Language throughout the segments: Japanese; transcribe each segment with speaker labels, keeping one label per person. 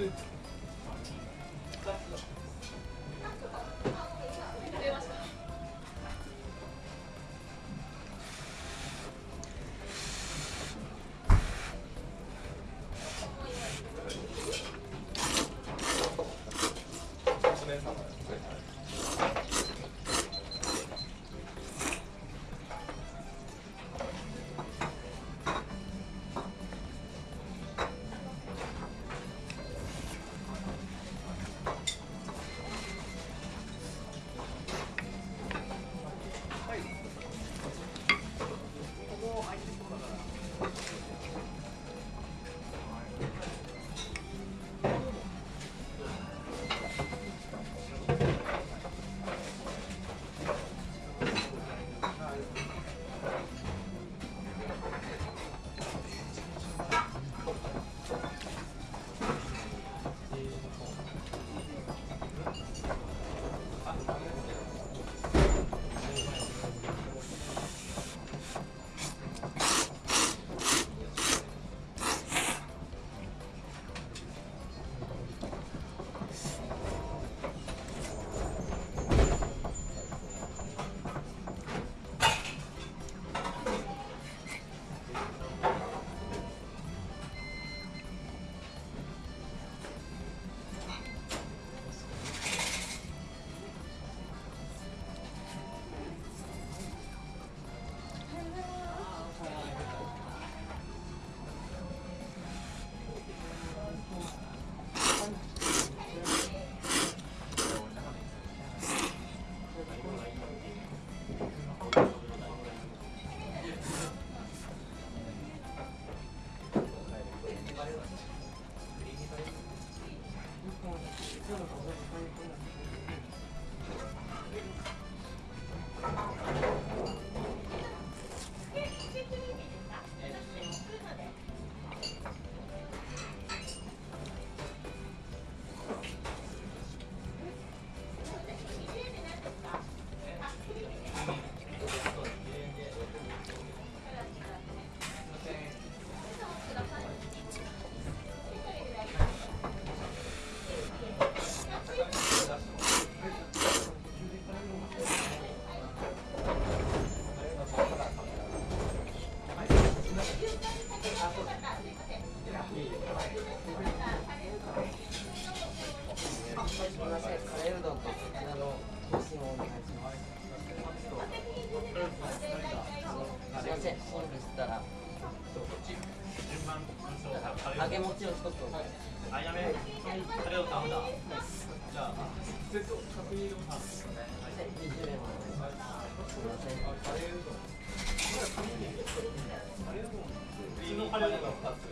Speaker 1: Peki.
Speaker 2: あやめカレーを頼んだじゃあ
Speaker 1: 20円お願いしますすみません
Speaker 2: クリームカレーうどん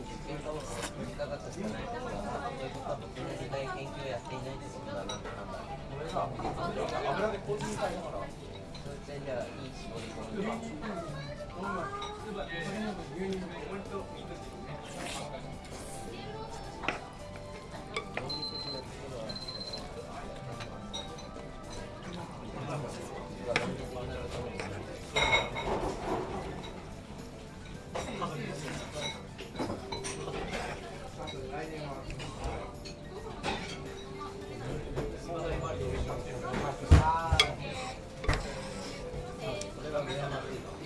Speaker 2: その
Speaker 1: 分実験科目が短かったしかないところはということは僕の時代研究をやっていないってことだなって判断
Speaker 3: 油でコーティングされながら
Speaker 1: そういう点ではいい絞り込みがそれ